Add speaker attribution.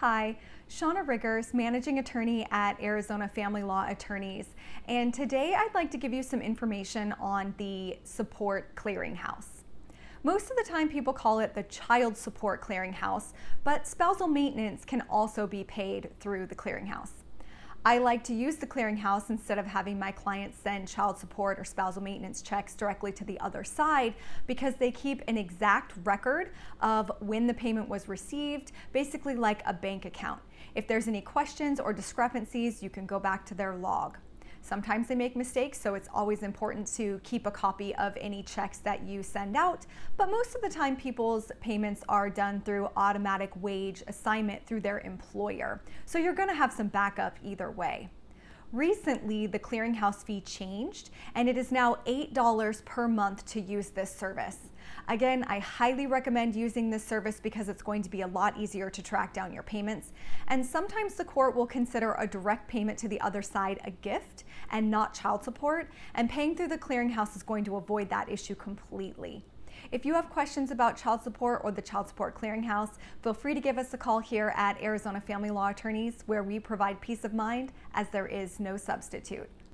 Speaker 1: Hi, Shauna Riggers, Managing Attorney at Arizona Family Law Attorneys. And today I'd like to give you some information on the Support Clearinghouse. Most of the time people call it the Child Support Clearinghouse, but spousal maintenance can also be paid through the clearinghouse. I like to use the clearinghouse instead of having my clients send child support or spousal maintenance checks directly to the other side because they keep an exact record of when the payment was received, basically like a bank account. If there's any questions or discrepancies, you can go back to their log. Sometimes they make mistakes, so it's always important to keep a copy of any checks that you send out. But most of the time, people's payments are done through automatic wage assignment through their employer. So you're going to have some backup either way. Recently, the clearinghouse fee changed and it is now $8 per month to use this service. Again, I highly recommend using this service because it's going to be a lot easier to track down your payments. And sometimes the court will consider a direct payment to the other side a gift and not child support. And paying through the clearinghouse is going to avoid that issue completely. If you have questions about child support or the Child Support Clearinghouse, feel free to give us a call here at Arizona Family Law Attorneys where we provide peace of mind as there is no substitute.